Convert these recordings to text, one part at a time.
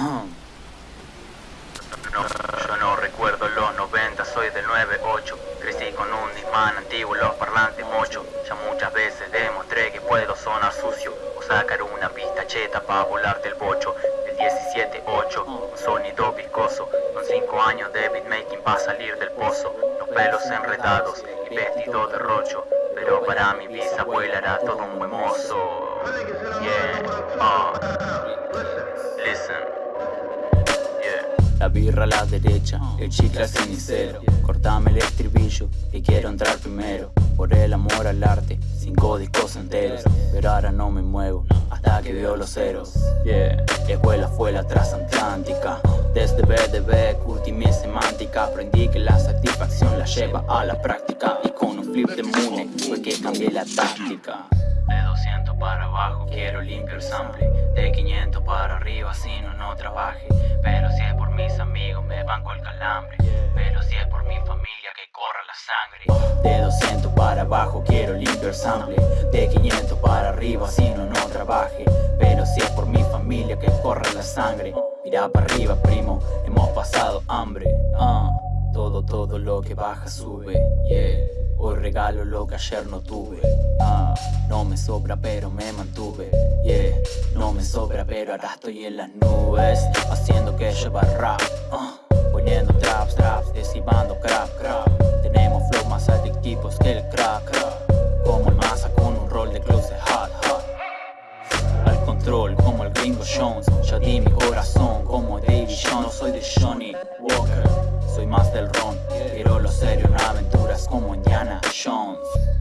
Yo no recuerdo los 90, soy del 98. Crecí con un disman antiguo, los parlantes mocho. Ya muchas veces demostré que puedo sonar sucio o sacar una pista cheta para volar del bocho. El 17-8, un sonido viscoso. Con 5 años de beatmaking va a salir del pozo. Los pelos enredados y vestido de rocho. Pero para mi bisabuela era todo un buen La birra a la derecha, el chicle al cenicero. Cortame el estribillo, que quiero entrar primero. Por el amor al arte, cinco discos enteros. Pero ahora no me muevo, hasta que veo los ceros. Yeah, la escuela fue la transatlántica. Desde BDB curtí mi semántica. Aprendí que la satisfacción la lleva a la práctica. Y con un flip de mune fue que cambié la táctica. De 200 para abajo quiero limpiar sample. De 500 para arriba si no, no trabaje. Pero si es por mis 200 para abajo quiero limpiar sample De 500 para arriba si no, no trabaje. Pero si es por mi familia que corra la sangre Mira para arriba primo, hemos pasado hambre. Ah, Todo, todo lo que baja sube, yeah. Hoy regalo lo que ayer no tuve. Ah, No me sobra pero me mantuve Yeah, no me sobra pero ahora estoy en las nubes Haciendo que lleva rap Poniendo como el gringo Jones Ya di mi corazón como Davy Jones Soy de Johnny Walker Soy más del ron Quiero lo serio en aventuras como Indiana Jones.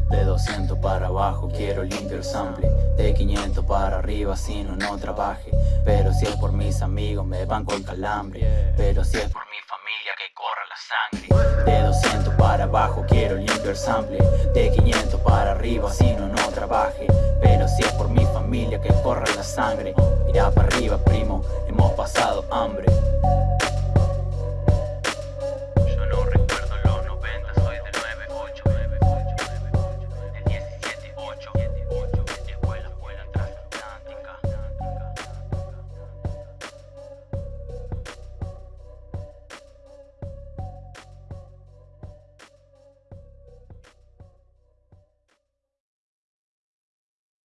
De 200 para abajo quiero limpiar sample De 500 para arriba si no no trabaje Pero si es por mis amigos me banco el calambre Pero si es por mi familia que corra la sangre. De 200 para abajo quiero limpiar sample De 500 para arriba si no no trabaje que corra la sangre. Mira para arriba primo, hemos pasado hambre